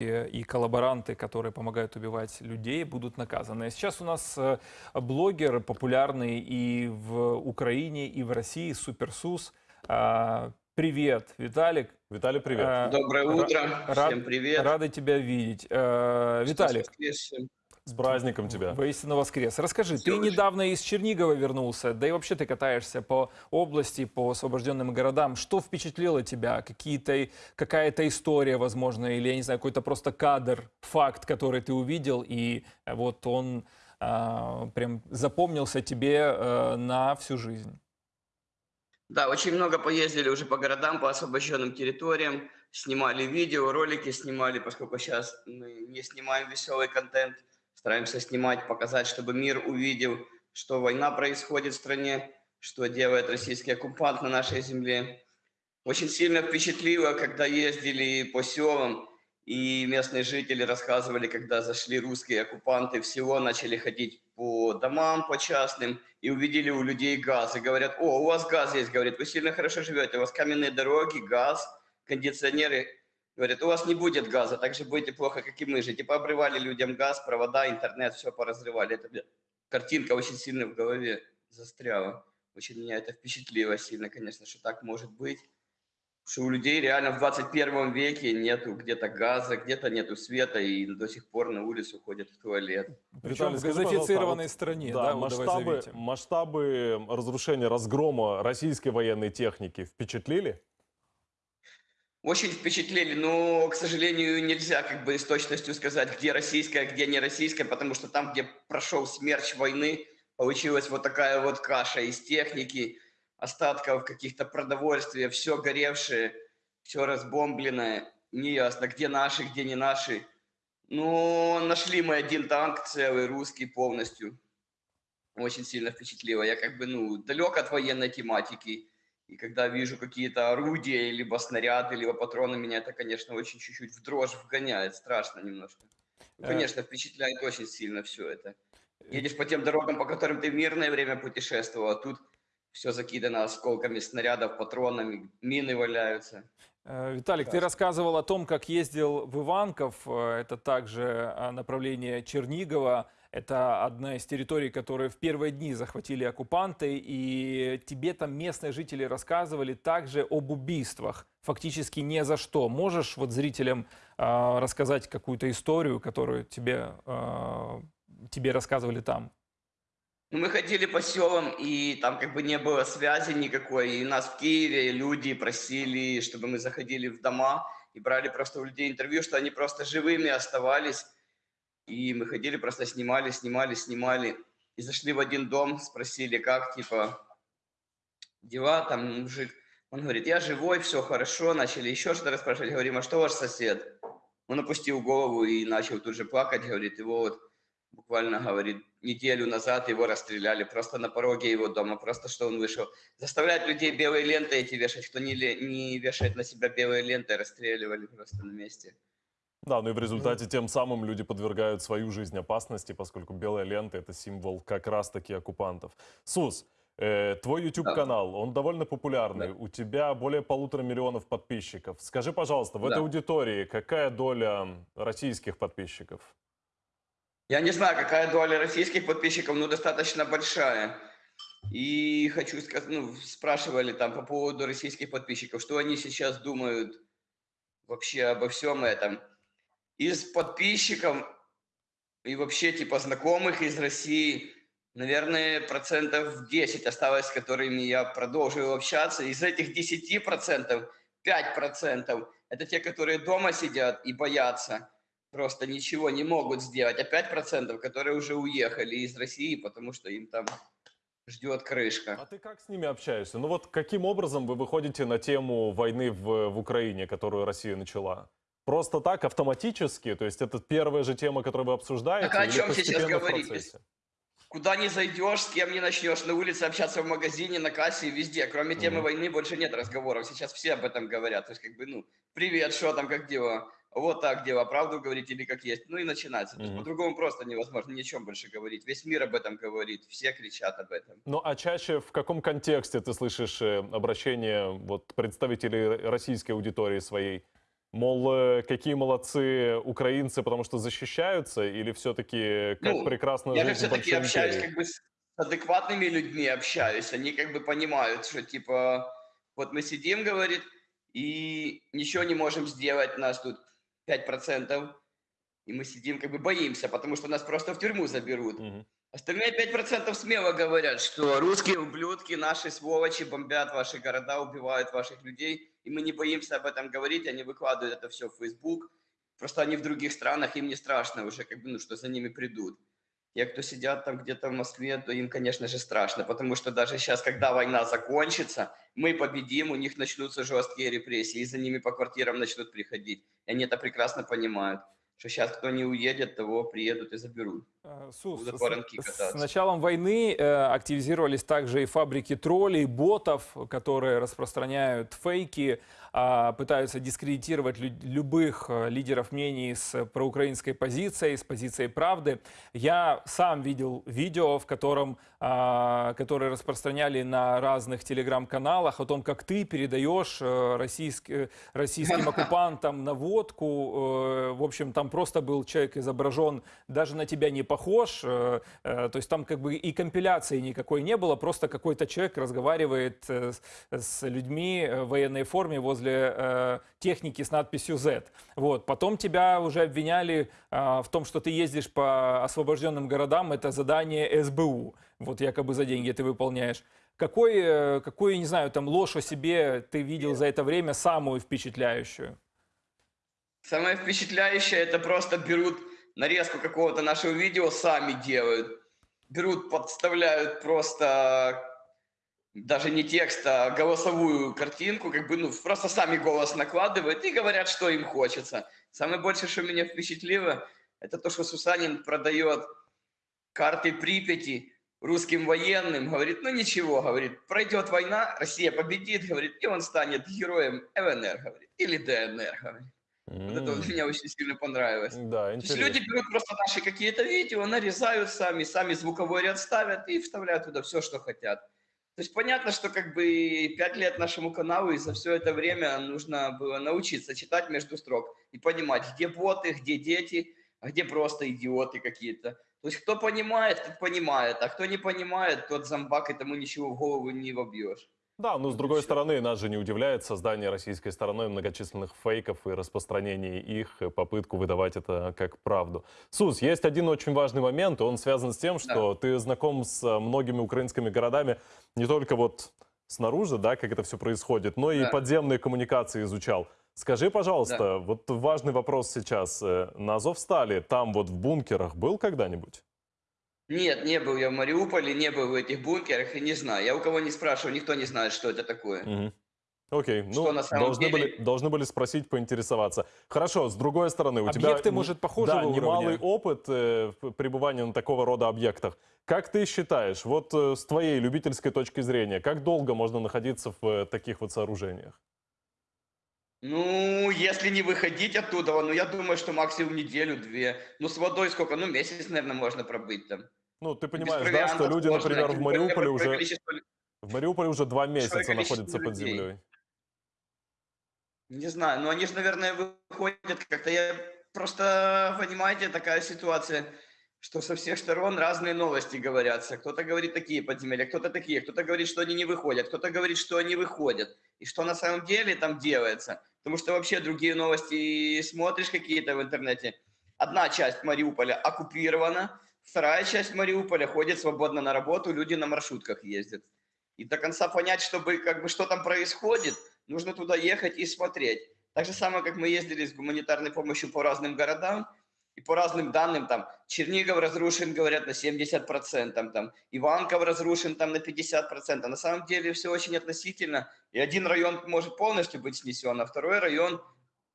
и коллаборанты, которые помогают убивать людей, будут наказаны. Сейчас у нас э, блогер популярный и в Украине, и в России, Суперсус. А, Привет, Виталик. Виталий, привет. А, Доброе утро, рад- всем привет. Рады тебя видеть. Э, Виталик, С праздником тебя. воистину воскрес. Расскажи, ты Всё очень. недавно из Чернигова вернулся, да и вообще ты катаешься по области, по освобожденным городам. Что впечатлило тебя? Какие-то, какая-то история, возможно, или, я не знаю, какой-то просто кадр, факт, который ты увидел, и э, вот он а, прям запомнился тебе э, на всю жизнь. Да, очень много поездили уже по городам, по освобожденным территориям, снимали видео, ролики снимали, поскольку сейчас мы не снимаем веселый контент, стараемся снимать, показать, чтобы мир увидел, что война происходит в стране, что делает российский оккупант на нашей земле. Очень сильно впечатлило, когда ездили по селам, и местные жители рассказывали, когда зашли русские оккупанты в село, начали ходить по домам, по частным, и увидели у людей газ. И говорят, о, у вас газ есть, говорит, вы сильно хорошо живете, у вас каменные дороги, газ, кондиционеры. Говорят, у вас не будет газа, так же будете плохо, как и мы же. Типа обрывали людям газ, провода, интернет, все поразрывали. Это картинка очень сильно в голове застряла. Очень меня это впечатлило сильно, конечно, что так может быть. Что у людей реально в 21 веке нету где-то газа, где-то нету света, и до сих пор на улицу ходят в туалет. Причем в газифицированной вот, стране, да, да, масштабы, масштабы разрушения, разгрома российской военной техники впечатлили? Очень впечатлили, но, к сожалению, нельзя как бы с точностью сказать, где российская, где не российская, потому что там, где прошел смерч войны, получилась вот такая вот каша из техники, остатков каких-то продовольствия, все горевшее, все разбомбленное, неясно, где наши, где не наши. Но нашли мы один танк целый, русский полностью. Очень сильно впечатлило. Я как бы, ну, далек от военной тематики. И когда вижу какие-то орудия, либо снаряды, либо патроны, меня это, конечно, очень чуть-чуть в дрожь вгоняет. Страшно немножко. Ну, Э. Конечно, впечатляет очень сильно все это. Едешь по тем дорогам, по которым ты в мирное время путешествовал, а тут все закидано осколками снарядов, патронами, мины валяются. Э, Виталик, ты рассказывал о том, как ездил в Иванков. Э, Это также а, направление Чернигова. Это одна из территорий, которые в первые дни захватили оккупанты. И тебе там местные жители рассказывали также об убийствах. Фактически не за что. Можешь вот зрителям а, рассказать какую-то историю, которую тебе, а, тебе рассказывали там? Ну, мы ходили по селам, и там как бы не было связи никакой. И нас в Киеве люди просили, чтобы мы заходили в дома и брали просто у людей интервью, что они просто живыми оставались. И мы ходили, просто снимали, снимали, снимали. И зашли в один дом, спросили, как, типа, дела, там мужик. Он говорит, я живой, все хорошо. Начали еще что-то расспрашивать. Говорим, а что ваш сосед? Он опустил голову и начал тут же плакать. Говорит, его вот буквально, говорит, неделю назад его расстреляли просто на пороге его дома, просто что он вышел. Заставляют людей белые ленты эти вешать. Кто не, не вешает на себя белые ленты, расстреливали просто на месте. Да, ну и в результате тем самым люди подвергают свою жизнь опасности, поскольку белая лента — это символ как раз-таки оккупантов. Сус, э, твой YouTube-канал, он довольно популярный, Да. у тебя более полутора миллионов подписчиков. Скажи, пожалуйста, в этой Да. аудитории какая доля российских подписчиков? Я не знаю, какая доля российских подписчиков, но достаточно большая. И хочу сказать, ну, спрашивали там по поводу российских подписчиков, что они сейчас думают вообще обо всем этом. Из подписчиков и вообще типа знакомых из России, наверное, процентов 10 осталось, с которыми я продолжил общаться. Из этих 10 процентов, 5 процентов – это те, которые дома сидят и боятся просто ничего не могут сделать, а 5%, которые уже уехали из России, потому что им там ждет А крышка. ты как с ними общаешься? Ну вот каким образом вы выходите на тему войны в, в Украине, которую Россия начала? Просто так, автоматически? То есть это первая же тема, которую вы обсуждаете? Так о или чем сейчас процессе? Куда не зайдешь, с кем не начнешь, на улице общаться в магазине, на кассе, везде. Кроме темы Мгм. войны больше нет разговоров. Сейчас все об этом говорят. То есть как бы, ну, привет, что там, как дела? Вот так дела, правду говорить или как есть. Ну и начинается. То есть по-другому просто невозможно ни о чем больше говорить. Весь мир об этом говорит, все кричат об этом. Ну а чаще в каком контексте ты слышишь э, обращение вот, представителей российской аудитории своей? Мол, э, какие молодцы украинцы, потому что защищаются, или все-таки как Ну, прекрасно Я же все-таки общаюсь империи? как бы с адекватными людьми общаюсь. Они как бы понимают, что типа вот мы сидим, говорит, и ничего не можем сделать, нас тут 5%, и мы сидим, как бы боимся, потому что нас просто в тюрьму заберут. Мгм. Остальные 5% смело говорят, что русские ублюдки, наши сволочи бомбят ваши города, убивают ваших людей, и мы не боимся об этом говорить, они выкладывают это все в Facebook, просто они в других странах, им не страшно уже, как бы, ну, что за ними придут. Те, кто сидят там где-то в Москве, то им, конечно же, страшно, потому что даже сейчас, когда война закончится, мы победим, у них начнутся жесткие репрессии, и за ними по квартирам начнут приходить. И они это прекрасно понимают, что сейчас кто не уедет, того приедут и заберут. Э, Сус, с- с началом войны э, активизировались также и фабрики троллей, ботов, которые распространяют фейки, а, пытаются дискредитировать лю- любых э, лидеров мнений с проукраинской позицией, с позицией правды. Я сам видел видео, в котором, а, которые распространяли на разных телеграм-каналах о том, как ты передаешь российск- российским оккупантам наводку. В общем, там просто был человек изображен, даже на тебя не похож. э, э, То есть там как бы и компиляции никакой не было, просто какой-то человек разговаривает э, с- людьми в военной форме возле техники с надписью Z. Вот. Потом тебя уже обвиняли в том, что ты ездишь по освобожденным городам, это задание СБУ. Вот якобы за деньги ты выполняешь. Какой, какую, не знаю, там ложь о себе ты видел за это время самую впечатляющую? Самое впечатляющее, это просто берут нарезку какого-то нашего видео, сами делают. Берут, подставляют просто даже не текст, а голосовую картинку, как бы, ну, просто сами голос накладывают и говорят, что им хочется. Самое большее, что меня впечатлило, это то, что Сусанин продает карты Припяти русским военным, говорит, ну ничего, говорит, пройдет война, Россия победит, говорит, и он станет героем ЛНР, говорит, или ДНР, говорит. Вот это вот мне очень сильно понравилось. Да, То есть люди берут просто наши какие-то видео, нарезают сами, сами звуковой ряд ставят и вставляют туда все, что хотят. То есть понятно, что как бы пять лет нашему каналу, и за все это время нужно было научиться читать между строк и понимать, где боты, где дети, а где просто идиоты какие-то. То есть кто понимает, тот понимает, а кто не понимает, тот зомбак, и тому ничего в голову не вобьешь. Да, но с другой стороны, нас же не удивляет создание российской стороной многочисленных фейков и распространение их, и попытку выдавать это как правду. Сус, есть один очень важный момент, и он связан с тем, что ты знаком с э, многими украинскими городами не только вот снаружи, да, как это все происходит, но и Да. подземные коммуникации изучал. Скажи, пожалуйста, вот важный вопрос сейчас. э, На Азовстале, там вот в бункерах был когда-нибудь? Нет, не был я в Мариуполе, не был в этих бункерах и не знаю. Я у кого не спрашивал, никто не знает, что это такое. Мгм. Окей, Что ну, на самом должны, деле- были, должны были спросить, поинтересоваться. Хорошо, с другой стороны, у тебя... Объекты, н- может, похожего Да, уровня? немалый опыт э, пребывания на такого рода объектах. Как ты считаешь, вот э, с твоей любительской точки зрения, как долго можно находиться в э, таких вот сооружениях? Ну, если не выходить оттуда, ну, я думаю, что максимум неделю-две. Ну, с водой сколько? Ну, месяц, наверное, можно пробыть там. Ну, ты понимаешь, да, что люди, например, в Мариуполе уже, количество в Мариуполе уже два месяца находятся под землей. Не знаю, но они же, наверное, выходят как-то. Я просто, понимаете, такая ситуация, что со всех сторон разные новости говорятся. Кто-то говорит такие подземелья, кто-то такие, кто-то говорит, что они не выходят, кто-то говорит, что они выходят. И что на самом деле там делается. Потому что вообще другие новости смотришь какие-то в интернете. Одна часть Мариуполя оккупирована, вторая часть Мариуполя ходит свободно на работу, люди на маршрутках ездят. И до конца понять, чтобы как бы что там происходит, нужно туда ехать и смотреть. Так же самое, как мы ездили с гуманитарной помощью по разным городам, и по разным данным, там, Чернигов разрушен, говорят, на 70%, там, Иванков разрушен там на 50%. На самом деле все очень относительно. И один район может полностью быть снесен, а второй район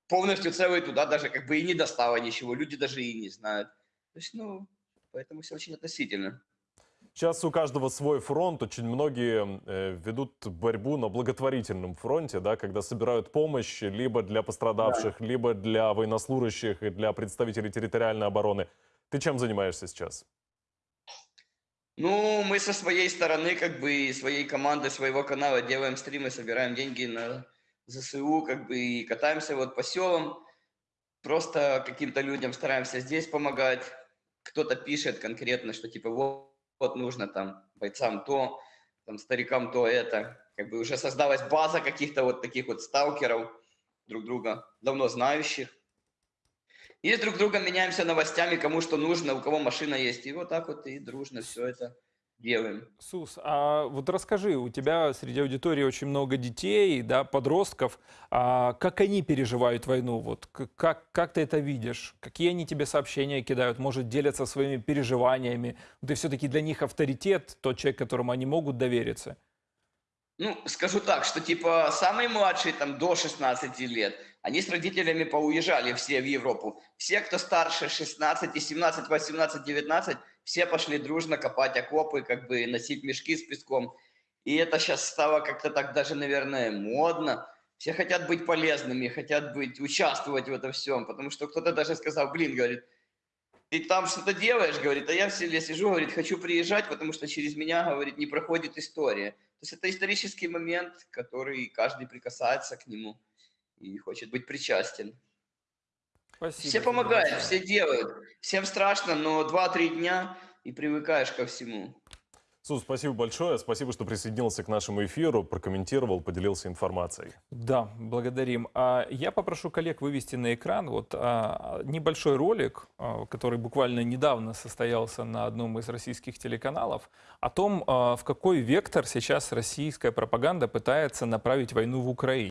полностью целый туда даже как бы и не достало ничего. Люди даже и не знают. То есть, ну, поэтому все очень относительно. Сейчас у каждого свой фронт. Очень многие э, ведут борьбу на благотворительном фронте, да, когда собирают помощь либо для пострадавших, либо для военнослужащих и для представителей территориальной обороны. Ты чем занимаешься сейчас? Ну, мы со своей стороны, как бы, своей команды, своего канала делаем стримы, собираем деньги на ЗСУ, как бы, и катаемся вот по селам, просто каким-то людям стараемся здесь помогать. Кто-то пишет конкретно, что типа вот, вот нужно там бойцам то, там старикам то это. Как бы уже создалась база каких-то вот таких вот сталкеров, друг друга давно знающих. И друг другом меняемся новостями, кому что нужно, у кого машина есть. И вот так вот и дружно все это делаем. Сус, а вот расскажи, у тебя среди аудитории очень много детей, да, подростков. А как они переживают войну? Вот как, как ты это видишь? Какие они тебе сообщения кидают? Может, делятся своими переживаниями? Ты все-таки для них авторитет, тот человек, которому они могут довериться. Ну, скажу так, что типа самые младшие, там, до 16 лет, они с родителями поуезжали все в Европу. Все, кто старше 16, 17, 18, 19, все пошли дружно копать окопы, как бы носить мешки с песком. И это сейчас стало как-то так даже, наверное, модно. Все хотят быть полезными, хотят быть, участвовать в этом всем. Потому что кто-то даже сказал, блин, говорит, ты там что-то делаешь, говорит, а я в селе сижу, говорит, хочу приезжать, потому что через меня, говорит, не проходит история. То есть это исторический момент, который каждый прикасается к нему и хочет быть причастен. Спасибо. Все помогают, большое. все делают. Всем страшно, но 2-3 дня и привыкаешь ко всему. Сус, спасибо большое. Спасибо, что присоединился к нашему эфиру, прокомментировал, поделился информацией. Да, благодарим. А Я попрошу коллег вывести на экран вот а, небольшой ролик, а, который буквально недавно состоялся на одном из российских телеканалов, о том, в какой вектор сейчас российская пропаганда пытается направить войну в Украине.